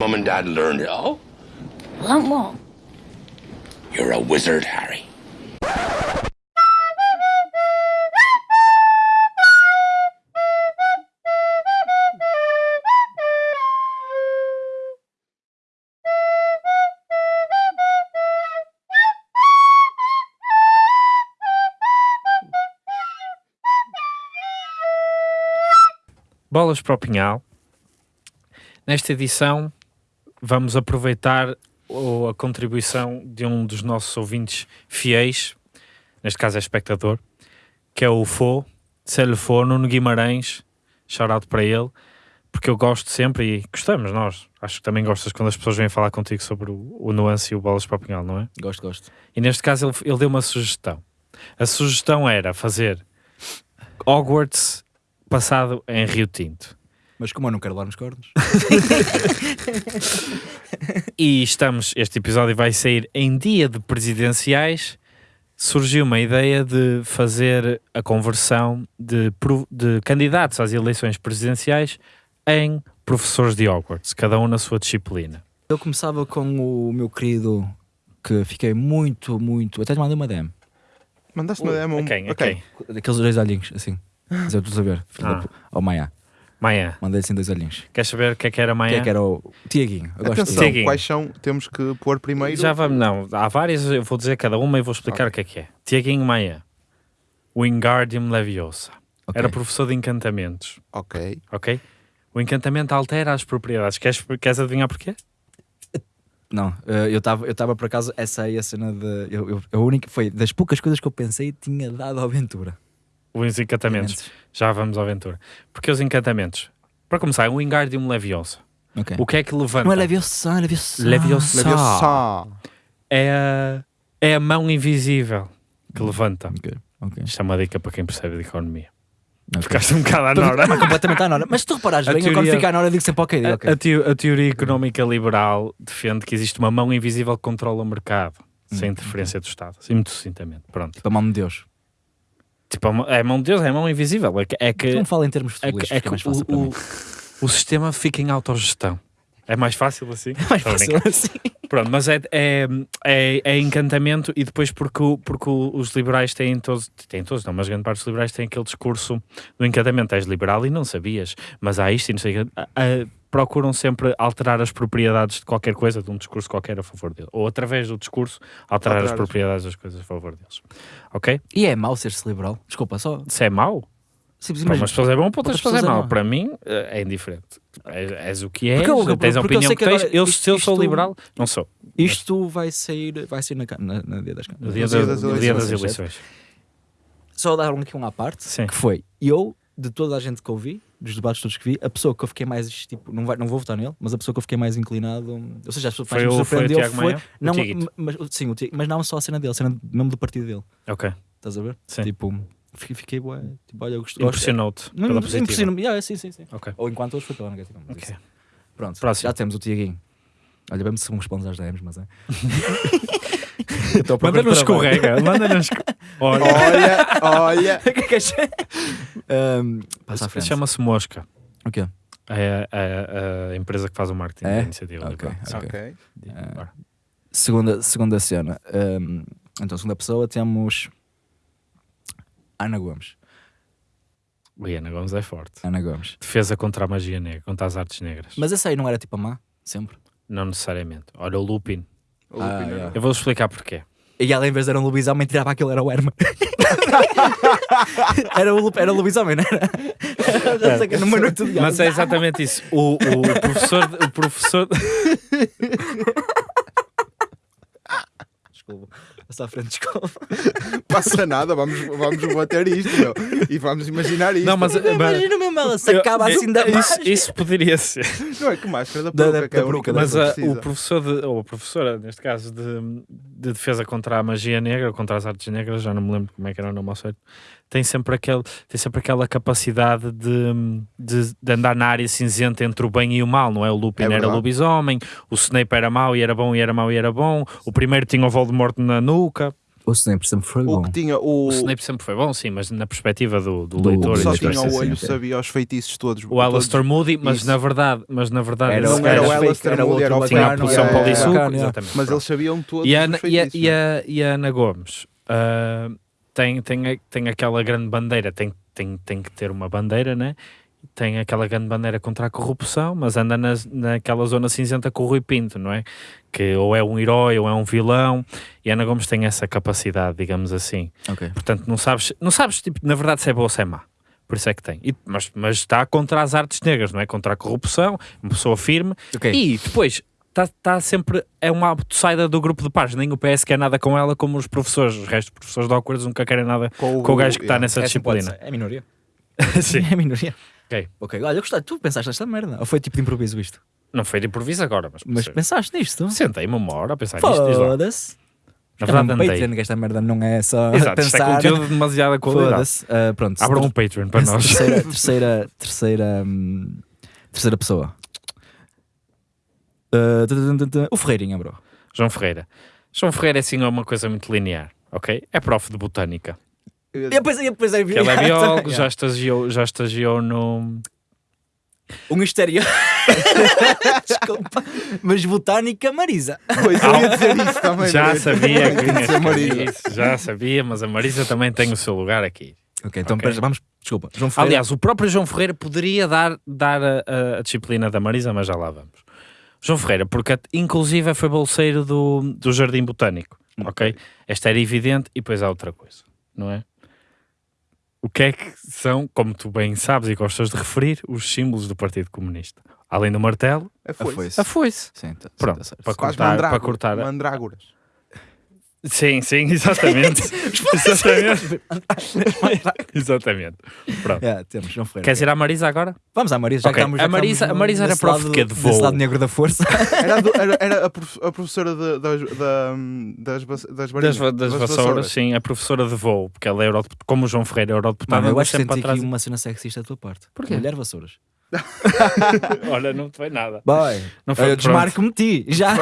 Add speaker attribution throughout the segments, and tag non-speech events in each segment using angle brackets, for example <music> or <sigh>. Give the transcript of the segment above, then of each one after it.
Speaker 1: Mom and Dad learned it all?
Speaker 2: Won't won't.
Speaker 1: You're a wizard, Harry.
Speaker 3: Bolas para o Pinhal. Nesta edição, vamos aproveitar a contribuição de um dos nossos ouvintes fiéis, neste caso é espectador, que é o Fô, Célio Fô, Nuno Guimarães, shout para ele, porque eu gosto sempre e gostamos nós. Acho que também gostas quando as pessoas vêm falar contigo sobre o, o nuance e o Bolas para o Pinhal, não é?
Speaker 4: Gosto, gosto.
Speaker 3: E neste caso ele, ele deu uma sugestão. A sugestão era fazer Hogwarts passado em Rio Tinto.
Speaker 4: Mas como eu não quero lá nos cornos. <laughs>
Speaker 3: E estamos, este episódio vai sair em dia de presidenciais. Surgiu uma ideia de fazer a conversão de, de candidatos às eleições presidenciais em professores de Hogwarts, cada um na sua disciplina.
Speaker 4: Eu começava com o meu querido, que fiquei muito, muito. Até te mandei uma DM.
Speaker 5: Mandaste uma demo.
Speaker 3: A quem? A
Speaker 5: Ok.
Speaker 3: quem?
Speaker 4: Daqueles dois olhinhos, assim. Mas eu estou a ver. filho
Speaker 3: Ah.
Speaker 4: Ao Maia.
Speaker 3: Manhã.
Speaker 4: Mandei assim dois olhinhos.
Speaker 3: Queres saber o que é que era
Speaker 4: O que
Speaker 3: amanhã?
Speaker 4: é que era o Tiaguinho? Eu gosto
Speaker 5: Atenção,
Speaker 3: Tiaguinho.
Speaker 5: quais são? Temos que pôr primeiro.
Speaker 3: Já vamos, não. Há várias, eu vou dizer cada uma e vou explicar o que é que é. Tiaguinho Maia. Wingardium Leviosa.
Speaker 4: Ok.
Speaker 3: Era professor de encantamentos.
Speaker 5: Ok.
Speaker 3: ok? O encantamento altera as propriedades. Queres, queres adivinhar porquê?
Speaker 4: Não, eh, eu estava eu tava por acaso, essa aí a cena de. Eu, eu, a única, foi das poucas coisas que eu pensei tinha dado à aventura.
Speaker 3: Os encantamentos. Já vamos à aventura. Porque os encantamentos. Para começar, é o Wingardium Leviosa.
Speaker 4: Ok.
Speaker 3: O que é que levanta?
Speaker 4: Não é Leviosa, é Leviosa.
Speaker 3: Leviosa.
Speaker 5: Leviosa.
Speaker 3: É a, é a mão invisível que levanta.
Speaker 4: Ok, ok.
Speaker 3: Isto é uma dica para quem percebe de economia.
Speaker 4: ok.
Speaker 3: Ficaste um bocado à nora.
Speaker 4: Mas completamente à nora. Mas se tu reparares
Speaker 3: A
Speaker 4: bem, eu quando
Speaker 3: teoria-
Speaker 4: fica à nora digo sempre ok. digo, ok.
Speaker 3: A, a teo- a teoria económica liberal defende que existe uma mão invisível que controla o mercado, sem
Speaker 4: Hum,
Speaker 3: interferência do Estado. Assim, muito sucintamente. Pronto.
Speaker 4: Tipo a mão de Deus.
Speaker 3: Tipo, mão- é a mão de Deus, é a mão invisível. É que, é que,
Speaker 4: Não fala em termos
Speaker 3: é
Speaker 4: futebolistas,
Speaker 3: que, é que
Speaker 4: mais fácil
Speaker 3: o, o, o sistema fica em autogestão. É mais fácil assim? <laughs>
Speaker 4: Mais
Speaker 3: Estou a
Speaker 4: fácil assim.
Speaker 3: Pronto, mas é, é, é, é encantamento e depois porque, porque os liberais têm todos, têm todos, não, mas grande parte dos liberais têm aquele discurso do encantamento. És liberal e não sabias, mas há isto e não sei o quê. Procuram sempre alterar as propriedades de qualquer coisa, de um discurso qualquer a favor dele. Ou através do discurso, alterar, as
Speaker 5: Alterar as-
Speaker 3: propriedades das coisas a favor deles. Ok?
Speaker 4: E é mau ser-se liberal. Desculpa, só.
Speaker 3: Se é mau,
Speaker 4: Sim,
Speaker 3: para umas pessoas é bom, para outras pessoas é
Speaker 4: pessoas é
Speaker 3: mau.
Speaker 4: mau.
Speaker 3: Para mim é é indiferente. És, és o que és,
Speaker 4: Porque eu-
Speaker 3: tens a opinião que,
Speaker 4: que
Speaker 3: tens. Eu,
Speaker 4: isto-
Speaker 3: se eu sou
Speaker 4: isto-
Speaker 3: liberal, não sou.
Speaker 4: Isto vai sair, vai sair na, na, na dia das
Speaker 3: No dia,
Speaker 5: No dia
Speaker 3: da-
Speaker 5: das
Speaker 3: no dia das
Speaker 4: eleições. Só dar um aqui um à parte,
Speaker 3: Sim.
Speaker 4: que foi eu, de toda a gente que eu vi, dos debates todos que vi, a pessoa que eu fiquei mais, tipo, não, vai, não vou votar nele, mas a pessoa que eu fiquei mais inclinado, ou seja, a pessoa que mais me surpreendeu foi,
Speaker 3: Maia?
Speaker 4: Não, mas, sim, Tiago- mas não só a cena dele, a cena mesmo do partido dele,
Speaker 3: Ok.
Speaker 4: estás a ver?
Speaker 3: Sim.
Speaker 4: Tipo, fiquei, fiquei bué, tipo, olha, eu gosto,
Speaker 3: Impressionou-te
Speaker 4: Não,
Speaker 3: pela positiva.
Speaker 4: impressiona-me, yeah, sim, sim, sim.
Speaker 3: Ok.
Speaker 4: Ou enquanto hoje foi pela negativa.
Speaker 3: Ok.
Speaker 4: isso. Pronto,
Speaker 3: Próximo.
Speaker 4: já temos o Tiaguinho. Olha, vemos se me respondes às DMs, mas é. <laughs> À procura
Speaker 3: Manda-nos
Speaker 4: de trabalho.
Speaker 3: escorrega. Olha,
Speaker 5: Olha, olha.
Speaker 4: O <laughs> que é que és? Um, Passa à frente.
Speaker 3: chama-se Mosca.
Speaker 4: O quê?
Speaker 3: É a, a- a empresa que faz o marketing
Speaker 4: É?
Speaker 3: da iniciativa.
Speaker 4: Ok,
Speaker 3: liberal. Sim.
Speaker 5: Ok.
Speaker 4: Ah,
Speaker 3: Bora.
Speaker 4: Segunda, segunda cena. Um, então, segunda pessoa temos Ana Gomes.
Speaker 3: Ui, Ana Gomes é forte.
Speaker 4: Ana Gomes.
Speaker 3: Defesa contra a magia negra, contra as artes negras.
Speaker 4: Mas essa aí não era tipo a má? Sempre?
Speaker 3: Não necessariamente. Olha o Lupin.
Speaker 5: O
Speaker 4: Ah,
Speaker 5: Lupin,
Speaker 4: yeah.
Speaker 3: Eu vou explicar porquê.
Speaker 4: E ela, em vez de era um lobisomem, tirava aquilo, era o Herman. <laughs> era, o, era o lobisomem, não era? Numa noite de
Speaker 3: Mas é exatamente isso. O, o professor. O professor <laughs>
Speaker 4: Desculpa. Passa à frente, desculpa.
Speaker 5: Passa nada, vamos, vamos bater isto, meu. E vamos imaginar isto.
Speaker 3: não, mas. mas-
Speaker 4: Imagina mesmo ela se acaba
Speaker 3: eu-
Speaker 4: assim da
Speaker 3: isso, isso poderia ser.
Speaker 5: Não é que máscara da
Speaker 4: Da-
Speaker 5: peruca,
Speaker 4: da-
Speaker 5: é
Speaker 4: da
Speaker 5: única
Speaker 4: peruca, da
Speaker 3: Mas
Speaker 5: coisa
Speaker 3: a- o professor, de, ou a professora, neste caso, de, de defesa contra a magia negra, contra as artes negras, já não me lembro como é que era o nome ao certo, tem sempre, aquele, tem sempre aquela capacidade de, de, de andar na área cinzenta entre o bem e o mal, não é? O Lupin
Speaker 5: É
Speaker 3: era
Speaker 5: verdade.
Speaker 3: lobisomem, o Snape era mau e era bom e era mau e era bom, o primeiro tinha o Voldemort na nuca.
Speaker 4: O Snape sempre foi
Speaker 5: O
Speaker 4: bom.
Speaker 5: que tinha o.
Speaker 3: O Snape sempre foi bom, sim, mas na perspectiva do, do,
Speaker 4: Do-
Speaker 3: leitor
Speaker 5: só tinha o olho,
Speaker 4: sim.
Speaker 5: sabia os feitiços todos.
Speaker 3: O Alastair Moody, mas
Speaker 5: Isso.
Speaker 3: na verdade, mas na verdade
Speaker 4: Era,
Speaker 5: não era o Alastair Moody, era o
Speaker 3: tinha a posição
Speaker 5: é,
Speaker 3: o
Speaker 5: é,
Speaker 4: é.
Speaker 3: exatamente.
Speaker 5: Mas eles sabiam todos
Speaker 3: E a,
Speaker 5: os
Speaker 3: e,
Speaker 5: feitiços.
Speaker 3: e, a, e a Ana Gomes ah, tem, tem, tem aquela grande bandeira, tem, tem, tem que ter uma bandeira, né? Tem aquela grande bandeira contra a corrupção, mas anda nas, naquela zona cinzenta com o Rui Pinto, não é? Que ou é um herói ou é um vilão, e a Ana Gomes tem essa capacidade, digamos assim.
Speaker 4: Ok.
Speaker 3: Portanto, não sabes, não sabes tipo, na verdade, se é boa ou se é má. Por isso é que tem. E- mas, mas está contra as artes negras, não é? Contra a corrupção, uma pessoa firme.
Speaker 4: Ok.
Speaker 3: E depois está tá sempre. É uma saída do grupo de pares. Nem o PS quer nada com ela, como os professores. Os restos dos professores de Hogwarts nunca querem nada com o gajo que está
Speaker 5: yeah.
Speaker 3: nessa disciplina.
Speaker 4: É minoria. <laughs> <laughs>
Speaker 3: Sim.
Speaker 4: É minoria.
Speaker 3: Ok.
Speaker 4: Ok, olha, eu gostei. Tu pensaste nesta merda? Ou foi tipo de improviso isto?
Speaker 3: Não foi de improviso agora, mas,
Speaker 4: Mas pensaste nisto?
Speaker 3: sentei-me uma hora a pensar nisto.
Speaker 4: Foda-se.
Speaker 3: Na
Speaker 4: é um
Speaker 3: verdade, andei.
Speaker 4: Patreon, que esta merda não é só <laughs>
Speaker 3: Exato, isto é
Speaker 4: pensar.
Speaker 3: conteúdo de demasiada qualidade.
Speaker 4: Ah, pronto.
Speaker 3: Abram um Patreon para <laughs> nós.
Speaker 4: Terceira, terceira, terceira, hum, terceira pessoa. Tu, o Ferreirinha, bro.
Speaker 3: João Ferreira. João Ferreira é assim uma coisa muito linear, ok? É prof de botânica.
Speaker 4: E depois, e depois é
Speaker 3: Que ele é biólogo, já estagiou, já estagiou no.
Speaker 4: Um exterior. <laughs> Desculpa. Mas botânica, Marisa.
Speaker 5: Pois, eu ia dizer isso também.
Speaker 3: Já
Speaker 5: Breno.
Speaker 3: sabia que tinha
Speaker 5: Marisa.
Speaker 3: isso, já sabia, mas a Marisa também tem o seu lugar aqui.
Speaker 4: Ok, então
Speaker 3: Ok.
Speaker 4: pera, vamos. Desculpa. João Ferreira.
Speaker 3: Aliás, o próprio João Ferreira poderia dar, dar a, a- disciplina da Marisa, mas já lá vamos. João Ferreira, porque inclusive foi bolseiro do, do Jardim Botânico, ok? Esta era evidente e depois há outra coisa, não é? O que é que são, como tu bem sabes e gostas de referir, os símbolos do Partido Comunista? Além do martelo,
Speaker 5: É
Speaker 4: a
Speaker 5: foice.
Speaker 4: foice.
Speaker 3: a foice.
Speaker 4: Sim, tá- sim,
Speaker 3: Pronto,
Speaker 4: tá certo.
Speaker 3: para cortar, para cortar.
Speaker 5: Mandrágoras.
Speaker 3: Sim, sim, exatamente. <laughs> exatamente. exatamente. Pronto.
Speaker 4: Yeah, temos, João Ferreira.
Speaker 3: Queres ir à Marisa agora?
Speaker 4: Vamos à Marisa. Já
Speaker 3: Ok,
Speaker 4: que estamos, já
Speaker 3: a
Speaker 4: que
Speaker 3: Marisa- a Marisa era prof quê? De voo?
Speaker 4: lado negro da força. <laughs>
Speaker 5: Era, a do- era- era a, prof- a professora de- das, da- das, das
Speaker 3: Das,
Speaker 5: varinhas,
Speaker 3: va- das vassouras, sim, a professora de voo, porque ela é eurodeputada, como o João Ferreira é eurodeputada,
Speaker 4: Mano, eu acho que senti
Speaker 3: atrás.
Speaker 4: aqui uma cena sexista da tua parte.
Speaker 3: Porquê?
Speaker 4: Mulher vassouras. <laughs>
Speaker 3: Olha, não te vai nada.
Speaker 4: Vai.
Speaker 3: Não foi
Speaker 4: Eu desmarco-me ti. Já.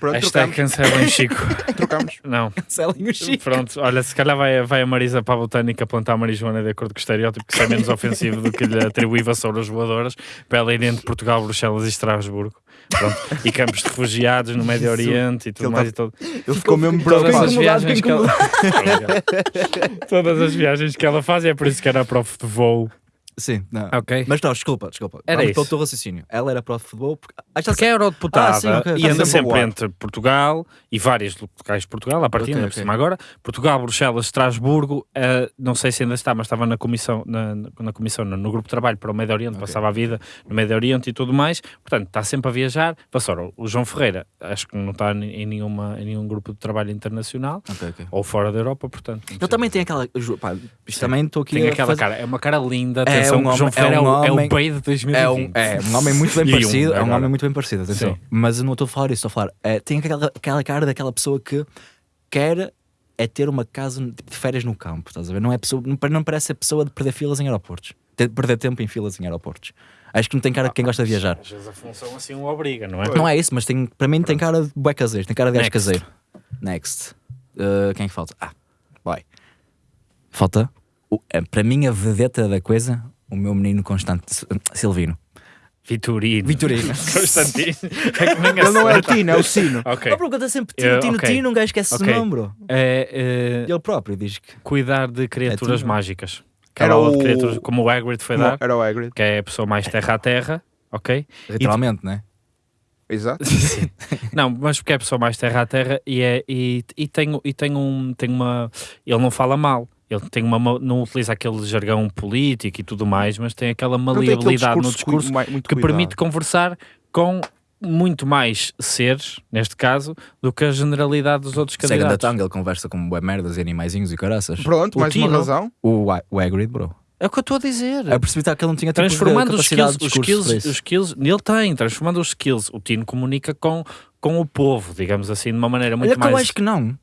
Speaker 5: Pronto,
Speaker 3: Hashtag
Speaker 5: trocamos.
Speaker 3: cancelem Chico. <laughs>
Speaker 5: trocamos.
Speaker 3: Não,
Speaker 4: Cancelem o Chico.
Speaker 3: pronto, olha, se calhar vai, vai a Marisa para a botânica plantar marijuana de acordo com o estereótipo, que isso é menos <laughs> ofensivo do que lhe atribuir vassouras voadoras para ela ir entre Portugal, Bruxelas e Estrasburgo. Pronto. E campos de refugiados no Médio Oriente e tudo
Speaker 5: Ele
Speaker 3: mais
Speaker 5: tá-
Speaker 3: e tudo.
Speaker 5: Ele ficou mesmo
Speaker 3: Todas
Speaker 5: preocupado.
Speaker 3: as viagens que ela... <laughs> Todas as viagens que ela faz e é por isso que era prof de voo.
Speaker 4: Sim, não.
Speaker 3: Ok.
Speaker 4: Mas não, desculpa, desculpa.
Speaker 3: Era
Speaker 4: Vamos
Speaker 3: isso.
Speaker 4: pelo teu raciocínio. Ela era prof de futebol porque. Ah, já
Speaker 3: Porque é eurodeputada
Speaker 4: Ah, sim, ok,
Speaker 3: e
Speaker 4: tá
Speaker 3: anda
Speaker 5: sempre
Speaker 3: entre Portugal e vários locais de Portugal, a partir
Speaker 4: Ok, ok.
Speaker 3: cima agora, Portugal, Bruxelas, Estrasburgo, eh, não sei se ainda está, mas estava na comissão, na, na- na comissão no, no grupo de trabalho para o Médio Oriente, passava a vida no Médio Oriente e tudo mais, portanto está sempre a viajar. Passou o João Ferreira, acho que não está em, nenhuma, em nenhum grupo de trabalho internacional
Speaker 4: Ok, ok.
Speaker 3: ou fora da Europa, portanto. não
Speaker 4: Ele
Speaker 3: sei.
Speaker 4: também tem aquela. ju- Pá, isto também estou aqui.
Speaker 3: tem
Speaker 4: a
Speaker 3: aquela
Speaker 4: fazer-
Speaker 3: cara, é uma cara linda,
Speaker 4: É um homem- é
Speaker 3: Ferreira é,
Speaker 4: um
Speaker 3: o, é
Speaker 4: homem-
Speaker 3: o bem de 2020.
Speaker 4: É um, é um homem muito bem <laughs>
Speaker 3: um
Speaker 4: parecido. É um
Speaker 3: agora.
Speaker 4: homem muito bem parecido, atenção.
Speaker 3: Sim.
Speaker 4: Mas eu não estou a falar isso, estou a falar. É, tem aquela, aquela cara daquela pessoa que quer é ter uma casa de férias no campo, estás a ver? Não, é pessoa, não, não parece a pessoa de perder filas em aeroportos. Ter- perder tempo em filas em aeroportos. Acho que não tem cara de quem gosta de viajar.
Speaker 3: Às vezes a função assim o obriga, não é?
Speaker 4: Não é isso, mas tem, para mim tem cara de bué caseiro, tem cara de gajo caseiro. Next. Uh, quem é que falta? Ah, vai. Falta, o- para mim, a vedeta da coisa, o meu menino Constante Silvino.
Speaker 3: Vitorino.
Speaker 4: Vitorino. <laughs>
Speaker 3: Constantino. É
Speaker 5: Ele não é o. Tino, é o Sino.
Speaker 3: Ok.
Speaker 4: Ele pergunta sempre
Speaker 3: Eu-
Speaker 4: Tino, Tino,
Speaker 3: ok.
Speaker 4: Tino, um gajo esquece
Speaker 3: Ok.
Speaker 4: o nome, bro.
Speaker 3: É, é,
Speaker 4: Ele próprio diz que.
Speaker 3: cuidar de criaturas
Speaker 4: Tino.
Speaker 3: mágicas. Que
Speaker 5: Era
Speaker 3: era aula de
Speaker 5: o-
Speaker 3: criaturas, como o Hagrid foi dar,
Speaker 5: Era o Hagrid.
Speaker 3: que é a pessoa mais terra a terra, ok?
Speaker 4: Literalmente, né?
Speaker 5: Exato. <laughs> <laughs>
Speaker 3: Não, mas porque é a pessoa mais terra a terra e, é, e, e, tem, e tem, um, tem uma. Ele não fala mal. Ele tem uma, ma- não utiliza aquele jargão político e tudo mais, mas tem aquela
Speaker 5: Não tem
Speaker 3: maleabilidade no
Speaker 5: discurso
Speaker 3: discurso que
Speaker 5: cuidado.
Speaker 3: permite conversar com muito mais seres, neste caso, do que a generalidade dos outros
Speaker 4: da
Speaker 3: candidatos.
Speaker 4: tanga, ele conversa com bué merdas e animaizinhos e caraças.
Speaker 5: Pronto,
Speaker 3: O
Speaker 5: mais uma
Speaker 3: Tino.
Speaker 5: razão.
Speaker 4: O, o Hagrid, bro.
Speaker 3: É o que eu estou a dizer.
Speaker 4: Eu percebi que ele não tinha tipo,
Speaker 3: transformando os skills,
Speaker 4: de
Speaker 3: os
Speaker 4: discurso
Speaker 3: skills, os skills, ele tem, transformando os skills, o Tino comunica com, com o povo, digamos assim, de uma maneira muito
Speaker 4: Olha que eu
Speaker 3: mais
Speaker 4: acho que não.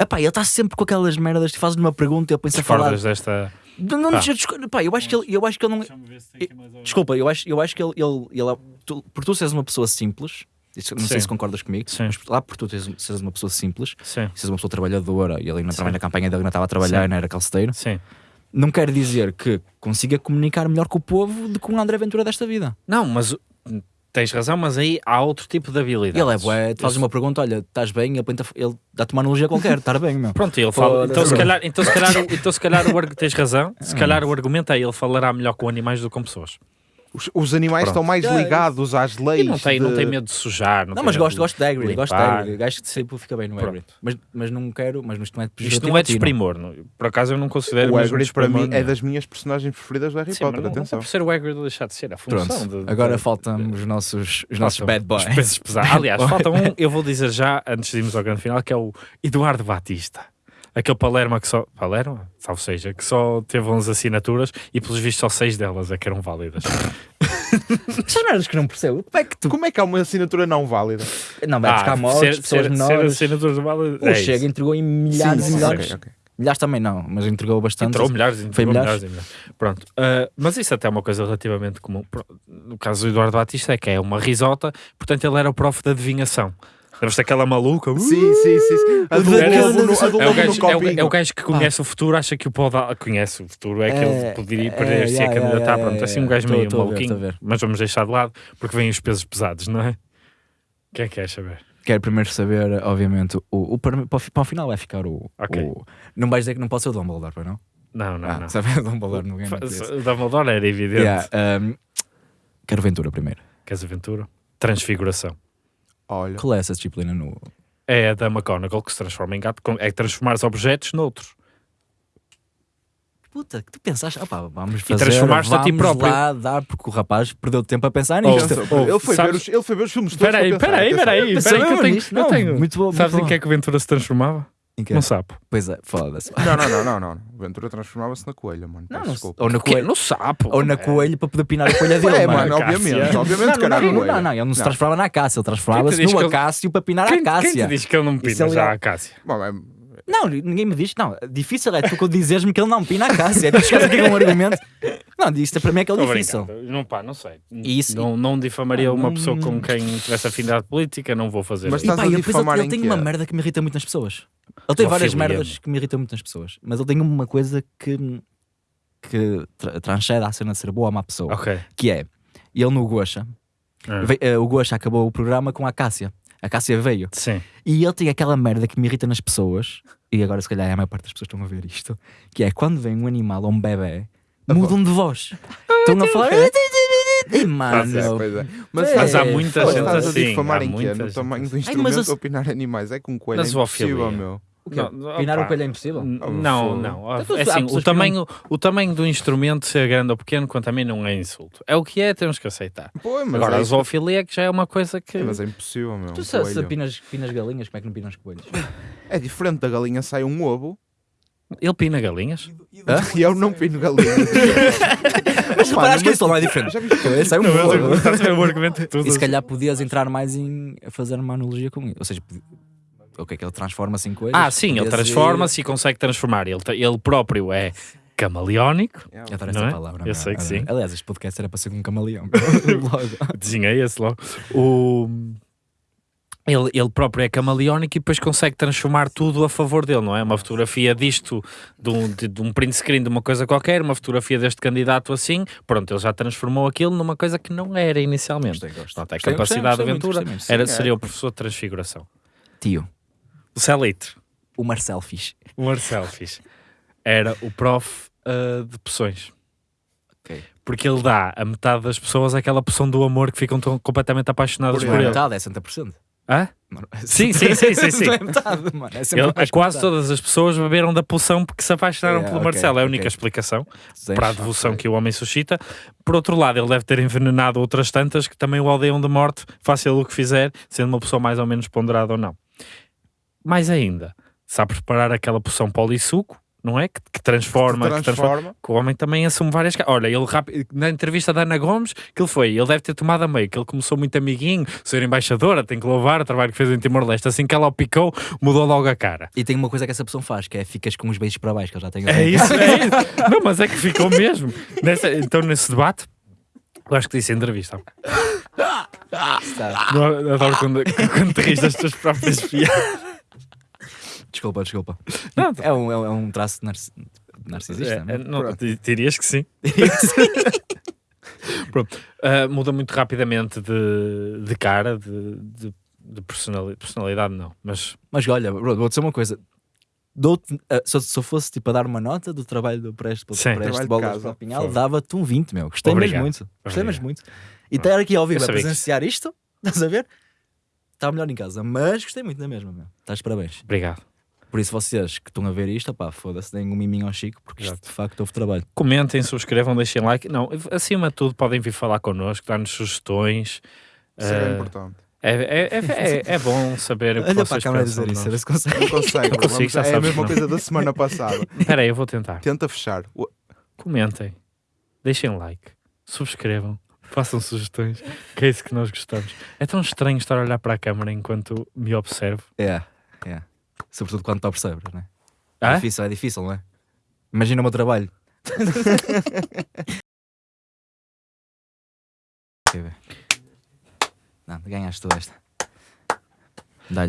Speaker 4: Epá, ele está sempre com aquelas merdas que fazes uma pergunta e ele pensa a falar.
Speaker 3: desta.
Speaker 4: Não, não
Speaker 3: Pá.
Speaker 4: deixa de esco- pá, eu acho que ele, eu acho que ele não. Desculpa, eu acho, eu acho que ele, ele, ele é- tu- por tu seres uma pessoa simples, não
Speaker 3: Sim.
Speaker 4: sei se concordas comigo,
Speaker 3: Sim.
Speaker 4: mas lá por tu seres uma pessoa simples,
Speaker 3: Sim,
Speaker 4: seres uma pessoa trabalhadora e ali na,
Speaker 3: Sim.
Speaker 4: também na campanha dele não estava a trabalhar
Speaker 3: Sim.
Speaker 4: e não era calceteiro,
Speaker 3: sim.
Speaker 4: não quer dizer que consiga comunicar melhor com o povo do que um André Ventura desta vida.
Speaker 3: Não, mas tens razão, mas aí há outro tipo de habilidade.
Speaker 4: Ele é bué, tu fazes uma pergunta, olha, estás bem? Ele, ele dá-te uma analogia qualquer, estar bem, meu.
Speaker 3: Pronto, ele fala. Então se, calhar, então, se calhar, o- então, se calhar o argu- tens razão. Se calhar o argumento é ele falará melhor com animais do que com pessoas.
Speaker 5: Os, os animais
Speaker 3: Pronto.
Speaker 5: estão mais
Speaker 4: É,
Speaker 5: ligados às leis.
Speaker 3: E não tem, não
Speaker 5: de-
Speaker 3: tem medo de sujar. Não,
Speaker 4: Não, mas gosto,
Speaker 3: de
Speaker 4: gosto de Hagrid, gosto de. Hagrid. Gajo que sempre fica bem no. Hagrid. Mas, mas não quero, mas isto não é
Speaker 3: Isto não é desprimor. não. Por acaso eu não considero
Speaker 5: O Hagrid para mim é
Speaker 3: não.
Speaker 5: das minhas personagens preferidas do Harry
Speaker 3: Sim, mas
Speaker 5: Potter,
Speaker 3: não, não é
Speaker 5: atenção.
Speaker 3: por ser o Hagrid deixar de ser a função.
Speaker 4: Pronto,
Speaker 3: de-
Speaker 4: agora
Speaker 3: de-
Speaker 4: faltam os nossos, os nossos bad boys.
Speaker 3: Os pesos pesados. Aliás, falta um, <laughs> eu vou dizer já, antes de irmos ao grande final, que é o Eduardo Batista. Aquele Palermo que só. Palermo? Salvo seja, que só teve 11 assinaturas e, pelos vistos, só 6 delas é que eram válidas. <laughs>
Speaker 4: São merdas que não percebo. Como é que tu.
Speaker 5: Como é que há uma assinatura não válida?
Speaker 4: Não, vai buscar mortes,
Speaker 3: Ah, ser,
Speaker 4: pessoas
Speaker 3: ser, ser
Speaker 4: menores.
Speaker 3: assinaturas válidas.
Speaker 4: O
Speaker 3: é
Speaker 4: Chega
Speaker 3: isso.
Speaker 4: entregou em milhares
Speaker 5: Sim,
Speaker 4: e milhares.
Speaker 5: ok, ok.
Speaker 4: Milhares também não, mas entregou bastante.
Speaker 3: Entrou milhares,
Speaker 4: Foi
Speaker 3: entrou
Speaker 4: milhares?
Speaker 3: milhares. e milhares. Pronto. Ah, mas isso até é uma coisa relativamente comum. No caso do Eduardo Batista, é que é uma risota, portanto ele era o prof da adivinhação. Lembras-te daquela maluca? Uh,
Speaker 5: Sim, sim, sim. sim. A do
Speaker 3: Era-
Speaker 5: lobo no, a do
Speaker 3: É o,
Speaker 5: no
Speaker 3: gajo, é, o,
Speaker 5: copinho.
Speaker 3: é o gajo que conhece o futuro, acha que o pode conhece o futuro, é que
Speaker 4: É,
Speaker 3: ele poderia
Speaker 4: é,
Speaker 3: perder-se
Speaker 4: yeah,
Speaker 3: a candidatar.
Speaker 4: yeah,
Speaker 3: Pronto, assim um gajo
Speaker 4: Tô-
Speaker 3: meio
Speaker 4: tô a ver,
Speaker 3: maluquinho,
Speaker 4: ver.
Speaker 3: mas vamos deixar de lado porque vêm os pesos pesados, não é? Quem é que quer saber?
Speaker 4: Quero primeiro saber, obviamente, o, o, para, para o final vai ficar o,
Speaker 3: Ok.
Speaker 4: o- Não vais dizer que não pode ser o Dumbledore, pois não?
Speaker 3: Não, não,
Speaker 4: ah,
Speaker 3: não.
Speaker 4: sabe <laughs> o Dumbledore no game.
Speaker 3: Dumbledore era evidente.
Speaker 4: Yeah, um, quero Ventura primeiro.
Speaker 3: Queres aventura? Transfiguração.
Speaker 5: Olha,
Speaker 4: Qual é essa disciplina no.
Speaker 3: É a da McGonagall que se transforma em gato. É transformar os objetos noutros.
Speaker 4: Puta, que tu pensaste, opá, vamos fazer,
Speaker 3: transformaste a ti próprio.
Speaker 4: lá dar, porque o rapaz perdeu tempo a pensar
Speaker 3: Oh,
Speaker 4: nisto.
Speaker 3: oh,
Speaker 5: ele, foi ver os, ele foi ver os filmes todos.
Speaker 3: Espera aí,
Speaker 5: para
Speaker 3: espera aí, espera aí. que eu tenho,
Speaker 4: nisto?
Speaker 3: eu
Speaker 4: Não,
Speaker 3: tenho.
Speaker 4: muito bom,
Speaker 3: Sabes
Speaker 4: muito
Speaker 3: em que é que o Ventura se transformava? Num sapo.
Speaker 4: Pois é, foda-se.
Speaker 5: Não, não, não, não, não. O Ventura transformava-se na coelha, mano.
Speaker 4: Não, não,
Speaker 5: desculpa.
Speaker 4: ou na
Speaker 3: Que?
Speaker 4: coelho.
Speaker 3: No sapo.
Speaker 4: Ou na
Speaker 3: É.
Speaker 4: coelho para poder pinar a coelha dele.
Speaker 5: É,
Speaker 4: mano.
Speaker 5: obviamente. Obviamente que
Speaker 4: Não,
Speaker 5: era
Speaker 4: não, não,
Speaker 5: coelha.
Speaker 4: ele não se transformava na Cássia, ele transformava-se
Speaker 3: Quem
Speaker 4: no Acácio para pinar
Speaker 3: Quem,
Speaker 4: a
Speaker 3: quem
Speaker 4: Cássia.
Speaker 3: te diz que ele não pina
Speaker 4: é
Speaker 3: já a Cássia?
Speaker 5: Bom, é-
Speaker 4: Não, ninguém me diz. Não, difícil é tu dizeres-me que ele não pina a Cássia. É tu chegares aqui com um argumento. Não, isto para mim é que é difícil.
Speaker 3: Não, pá, não sei.
Speaker 4: Isso-
Speaker 3: Não, não difamaria
Speaker 4: Ah,
Speaker 3: uma
Speaker 4: não-
Speaker 3: pessoa com quem tivesse afinidade política, não vou fazer
Speaker 5: Mas
Speaker 3: isso.
Speaker 4: E
Speaker 5: Estás
Speaker 4: pá,
Speaker 5: a difamar
Speaker 4: ele
Speaker 5: em
Speaker 4: tem uma merda que me irrita muito nas pessoas. Ele tem várias merdas
Speaker 3: meu.
Speaker 4: que me irritam muito nas pessoas. Mas ele tem uma coisa que, que tra transcende a cena de ser boa ou má pessoa.
Speaker 3: Ok.
Speaker 4: Que é, ele no Gocha, eh, o Gocha acabou o programa com a Cássia. A Cássia veio.
Speaker 3: Sim.
Speaker 4: E ele tem aquela merda que me irrita nas pessoas, e agora se calhar a maior parte das pessoas estão a ver isto, que é quando vem um animal ou um bebê, mudam de voz. <laughs> Estão a falar. Mano.
Speaker 5: É, pois é.
Speaker 4: Mas
Speaker 3: Mas há
Speaker 4: É,
Speaker 3: muita
Speaker 5: Mas
Speaker 3: gente
Speaker 5: estás a
Speaker 3: assim.
Speaker 5: difamar
Speaker 3: há
Speaker 5: em quê?
Speaker 3: muita
Speaker 5: No tamanho do
Speaker 3: assim.
Speaker 5: instrumento
Speaker 4: mas
Speaker 5: opinar animais. É com um coelho. É impossível, meu.
Speaker 4: O quê?
Speaker 3: Não,
Speaker 4: Pinar
Speaker 3: opá,
Speaker 4: um coelho é impossível?
Speaker 3: Não, não.
Speaker 4: Então,
Speaker 3: É assim, o tamanho, o tamanho do instrumento, ser grande ou pequeno, quanto a mim, não é insulto. É o que é, temos que aceitar.
Speaker 5: Pô, mas
Speaker 3: Agora,
Speaker 5: é
Speaker 3: a zoofilia é que já é uma coisa que.
Speaker 5: Mas é impossível, meu.
Speaker 4: Tu
Speaker 5: um
Speaker 4: se, pinas, pinas galinhas, como é que não pinas coelhos?
Speaker 5: É diferente da galinha sai um ovo
Speaker 3: Ele pina galinhas?
Speaker 5: e eu não pino galinhas. <laughs>
Speaker 4: Mas reparaste que isso não é diferente.
Speaker 5: Já viste?
Speaker 4: Esse é um
Speaker 3: Não, o argumento
Speaker 4: E se calhar podias entrar mais em fazer uma analogia com isso. Ou seja, o que é que ele transforma-se em coelhos?
Speaker 3: Ah, sim, ele transforma-se e consegue transformar. Ele, ele próprio é camaleónico.
Speaker 4: Eu adoro essa
Speaker 3: é?
Speaker 4: palavra.
Speaker 3: Eu
Speaker 4: meu.
Speaker 3: sei que sim.
Speaker 4: Aliás, este podcast era para ser um camaleão. <laughs> Logo.
Speaker 3: Desenhei esse logo. O... Ele, ele próprio é camaleónico e depois consegue transformar tudo a favor dele, não é? Uma fotografia disto, de um, de, de um print screen de uma coisa qualquer, uma fotografia deste candidato assim, pronto, ele já transformou aquilo numa coisa que não era inicialmente.
Speaker 4: Gostei, gosto.
Speaker 3: Portanto, a
Speaker 4: Gostei,
Speaker 3: capacidade
Speaker 4: gostei
Speaker 3: de aventura
Speaker 4: gostei muito.
Speaker 3: era,
Speaker 5: é.
Speaker 3: seria o professor de transfiguração.
Speaker 4: Tio,
Speaker 3: O Celito,
Speaker 4: o Marcel fixe.
Speaker 3: o Marcel fiz, era o prof ah, de poções.
Speaker 4: Ok.
Speaker 3: Porque ele dá a metade das pessoas aquela poção do amor que ficam tão completamente apaixonadas
Speaker 5: Por
Speaker 3: por
Speaker 4: é
Speaker 3: ele.
Speaker 4: metade, é 60%.
Speaker 3: Hã?
Speaker 4: Não,
Speaker 3: Sim, sim, sim, sim, sim.
Speaker 4: É metade, mano. É
Speaker 3: Ele- quase
Speaker 4: que
Speaker 3: todas as pessoas beberam da poção porque se apaixonaram
Speaker 4: É,
Speaker 3: pelo
Speaker 4: ok,
Speaker 3: Marcelo. É a única explicação
Speaker 4: metade.
Speaker 3: para a devoção que o homem suscita. Por outro lado, ele deve ter envenenado outras tantas que também o odeiam de morte, faça ele o que fizer, sendo uma pessoa mais ou menos ponderada ou não. Mais ainda, sabe preparar aquela poção polissuco, não é? Que, que transforma, que transforma. Que o homem também assume várias Olha, ele rápido, na entrevista da Ana Gomes, que ele foi, ele deve ter tomado a meio, que ele começou muito amiguinho, ser embaixadora, tem que louvar o trabalho que fez em Timor-Leste. Assim que ela o picou, mudou logo a cara.
Speaker 4: E tem uma coisa que essa pessoa faz, que é ficas com os beijos para baixo, que ele já tem
Speaker 3: É isso, é <laughs> isso. Não, mas é que ficou mesmo. Nessa- então, nesse debate, eu acho que disse em entrevista. Não, adoro quando, quando te rires das tuas próprias piadas.
Speaker 4: Desculpa, desculpa.
Speaker 3: Não,
Speaker 4: É um, é um, é um traço narci- narcisista.
Speaker 3: É,
Speaker 4: não é?
Speaker 3: é, não, di- dirias que sim. <laughs> <laughs> Pronto. Ah, muda muito rapidamente de, de cara, de, de, de personali- personalidade, não. Mas
Speaker 4: Mas olha, bro, vou dizer uma coisa. Eh, se, eu- se eu fosse tipo a dar uma nota do trabalho do Preste, do
Speaker 3: Sim.
Speaker 4: Preste Bolas
Speaker 5: casa,
Speaker 4: para o Pinhal, dava-te um 20, meu. Gostei
Speaker 3: Obrigado.
Speaker 4: mesmo muito. Gostei
Speaker 3: Obrigado.
Speaker 4: mesmo muito. E estar aqui ao vivo a presenciar isto, <laughs> estás a ver? Está melhor em casa, mas gostei muito da mesma, meu. Estás de parabéns.
Speaker 3: obrigado.
Speaker 4: Por isso, vocês que estão a ver isto, pá, foda-se, deem um miminho ao Chico, porque isto
Speaker 3: Exato.
Speaker 4: de facto houve trabalho.
Speaker 3: Comentem, subscrevam, deixem like. Não, acima de tudo, podem vir falar connosco, dar-nos sugestões.
Speaker 5: Isso é
Speaker 3: Ah,
Speaker 5: importante.
Speaker 3: é, é, é, é, é bom saber o que
Speaker 4: Olha para a câmera
Speaker 3: dizer
Speaker 4: dizer isso, a ver
Speaker 3: isso.
Speaker 4: se consegue.
Speaker 5: Não consegue, bro.
Speaker 3: consigo, <laughs>
Speaker 5: Vamos-
Speaker 3: já
Speaker 5: é a mesma
Speaker 3: não.
Speaker 5: coisa da semana passada. <laughs>
Speaker 3: Espera aí, eu vou tentar.
Speaker 5: Tenta fechar.
Speaker 3: Comentem, deixem like, subscrevam, <laughs> façam sugestões, que é isso que nós gostamos. É tão estranho estar a olhar para a câmera enquanto me observo.
Speaker 4: É, é. Sobretudo quando tu percebes, não é? É
Speaker 3: Ah?
Speaker 4: difícil, é difícil, não é? Imagina o meu trabalho. <laughs> Não, ganhaste tu esta. Dá-lhe.